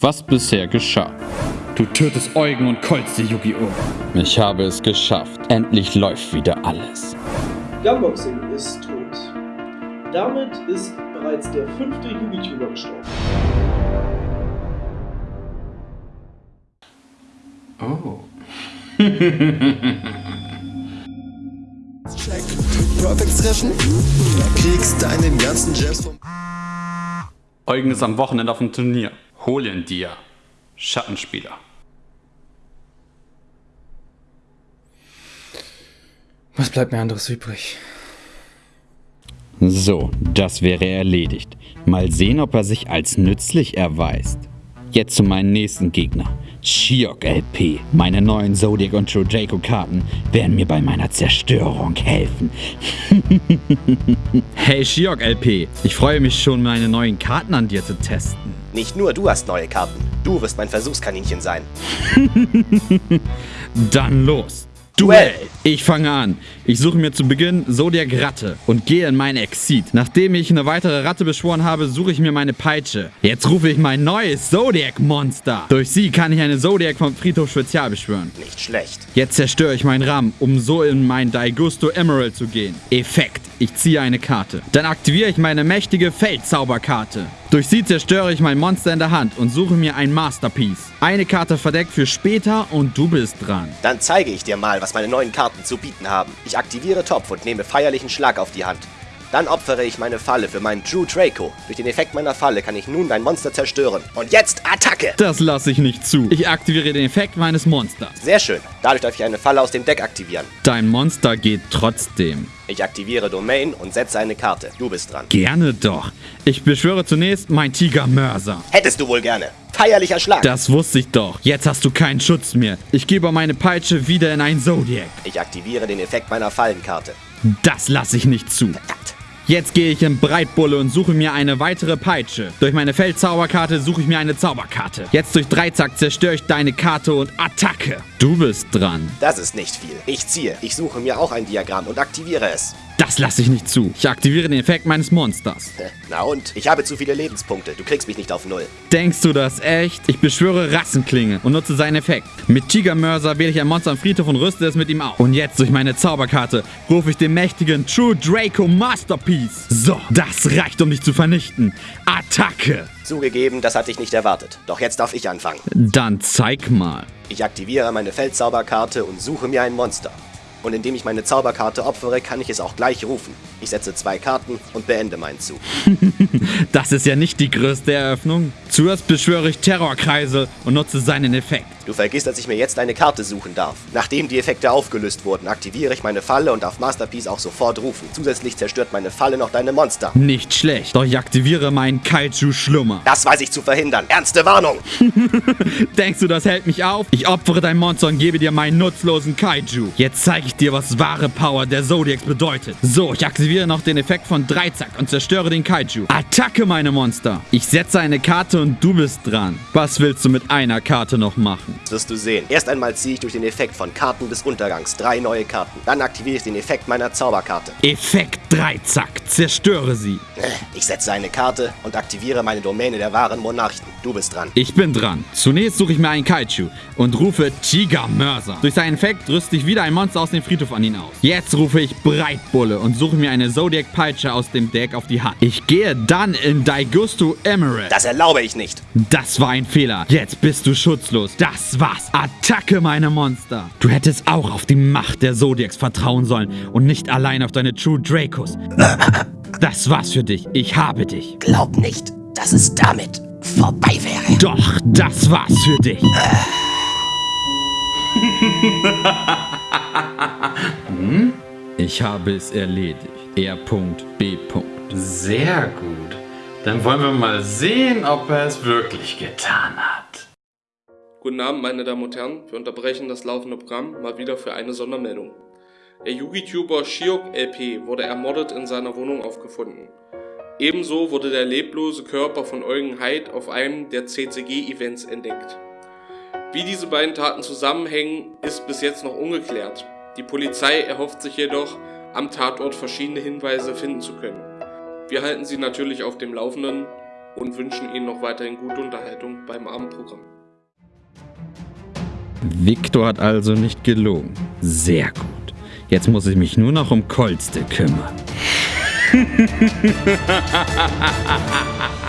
Was bisher geschah. Du tötest Eugen und Kolze, Yu-Gi-Oh! Ich habe es geschafft. Endlich läuft wieder alles. Gunboxing ist tot. Damit ist bereits der fünfte Yu-Gi-Tuber gestorben. Oh. Perfect treffen, kriegst deinen ganzen Jams vom Eugen ist am Wochenende auf dem Turnier. Hol ihn dir. Schattenspieler. Was bleibt mir anderes übrig? So, das wäre erledigt. Mal sehen, ob er sich als nützlich erweist. Jetzt zu meinem nächsten Gegner. Shiok LP. Meine neuen Zodiac und True Draco Karten werden mir bei meiner Zerstörung helfen. hey Shiok LP, ich freue mich schon, meine neuen Karten an dir zu testen. Nicht nur du hast neue Karten. Du wirst mein Versuchskaninchen sein. Dann los. Duell! Ich fange an. Ich suche mir zu Beginn Zodiac Ratte und gehe in mein Exit. Nachdem ich eine weitere Ratte beschworen habe, suche ich mir meine Peitsche. Jetzt rufe ich mein neues Zodiac Monster. Durch sie kann ich eine Zodiac vom Friedhof Spezial beschwören. Nicht schlecht. Jetzt zerstöre ich meinen Ram, um so in mein Daigusto Emerald zu gehen. Effekt. Ich ziehe eine Karte. Dann aktiviere ich meine mächtige Feldzauberkarte. Durch sie zerstöre ich mein Monster in der Hand und suche mir ein Masterpiece. Eine Karte verdeckt für später und du bist dran. Dann zeige ich dir mal, was meine neuen Karten zu bieten haben. Ich aktiviere Topf und nehme feierlichen Schlag auf die Hand. Dann opfere ich meine Falle für meinen True Draco. Durch den Effekt meiner Falle kann ich nun dein Monster zerstören. Und jetzt Attacke! Das lasse ich nicht zu. Ich aktiviere den Effekt meines Monsters. Sehr schön. Dadurch darf ich eine Falle aus dem Deck aktivieren. Dein Monster geht trotzdem. Ich aktiviere Domain und setze eine Karte. Du bist dran. Gerne doch. Ich beschwöre zunächst mein Tiger Mörser. Hättest du wohl gerne. Feierlicher Schlag. Das wusste ich doch. Jetzt hast du keinen Schutz mehr. Ich gebe meine Peitsche wieder in ein Zodiac. Ich aktiviere den Effekt meiner Fallenkarte. Das lasse ich nicht zu. Verdammt. Jetzt gehe ich in Breitbulle und suche mir eine weitere Peitsche. Durch meine Feldzauberkarte suche ich mir eine Zauberkarte. Jetzt durch Dreizack zerstöre ich deine Karte und Attacke. Du bist dran. Das ist nicht viel. Ich ziehe. Ich suche mir auch ein Diagramm und aktiviere es. Das lasse ich nicht zu. Ich aktiviere den Effekt meines Monsters. Na und? Ich habe zu viele Lebenspunkte. Du kriegst mich nicht auf Null. Denkst du das echt? Ich beschwöre Rassenklinge und nutze seinen Effekt. Mit Tigermörser wähle ich ein Monster am Friedhof und rüste es mit ihm auf. Und jetzt durch meine Zauberkarte rufe ich den mächtigen True Draco Masterpiece. So, das reicht, um dich zu vernichten. Attacke! Zugegeben, das hatte ich nicht erwartet. Doch jetzt darf ich anfangen. Dann zeig mal. Ich aktiviere meine Feldzauberkarte und suche mir ein Monster. Und indem ich meine Zauberkarte opfere, kann ich es auch gleich rufen. Ich setze zwei Karten und beende meinen Zug. Das ist ja nicht die größte Eröffnung. Zuerst beschwöre ich Terrorkreise und nutze seinen Effekt. Du vergisst, dass ich mir jetzt eine Karte suchen darf. Nachdem die Effekte aufgelöst wurden, aktiviere ich meine Falle und darf Masterpiece auch sofort rufen. Zusätzlich zerstört meine Falle noch deine Monster. Nicht schlecht, doch ich aktiviere meinen Kaiju-Schlummer. Das weiß ich zu verhindern. Ernste Warnung! Denkst du, das hält mich auf? Ich opfere dein Monster und gebe dir meinen nutzlosen Kaiju. Jetzt zeige ich dir, was wahre Power der Zodiacs bedeutet. So, ich aktiviere noch den Effekt von Dreizack und zerstöre den Kaiju. Attacke, meine Monster! Ich setze eine Karte und du bist dran. Was willst du mit einer Karte noch machen? Das wirst du sehen. Erst einmal ziehe ich durch den Effekt von Karten des Untergangs drei neue Karten. Dann aktiviere ich den Effekt meiner Zauberkarte. Effekt Dreizack. Zerstöre sie. Ich setze eine Karte und aktiviere meine Domäne der wahren Monarchen. Du bist dran. Ich bin dran. Zunächst suche ich mir einen Kaiju und rufe Tiger Mörser. Durch seinen Effekt rüste ich wieder ein Monster aus dem Friedhof an ihn aus. Jetzt rufe ich Breitbulle und suche mir eine Zodiac Peitsche aus dem Deck auf die Hand. Ich gehe dann in Daigusto Emerald. Das erlaube ich nicht. Das war ein Fehler. Jetzt bist du schutzlos. Das war's. Attacke, meine Monster. Du hättest auch auf die Macht der Zodiacs vertrauen sollen und nicht allein auf deine True Dracos. Das war's für dich. Ich habe dich. Glaub nicht, dass es damit vorbei wäre. Doch, das war's für dich. hm? Ich habe es erledigt. R.B. Sehr gut. Dann wollen wir mal sehen, ob er es wirklich getan hat. Guten Abend, meine Damen und Herren. Wir unterbrechen das laufende Programm mal wieder für eine Sondermeldung. Der Yugi-Tuber Shiok LP wurde ermordet in seiner Wohnung aufgefunden. Ebenso wurde der leblose Körper von Eugen Heid auf einem der CCG-Events entdeckt. Wie diese beiden Taten zusammenhängen, ist bis jetzt noch ungeklärt. Die Polizei erhofft sich jedoch, am Tatort verschiedene Hinweise finden zu können. Wir halten Sie natürlich auf dem Laufenden und wünschen Ihnen noch weiterhin gute Unterhaltung beim Abendprogramm. Victor hat also nicht gelogen. Sehr gut. Jetzt muss ich mich nur noch um Kolste kümmern.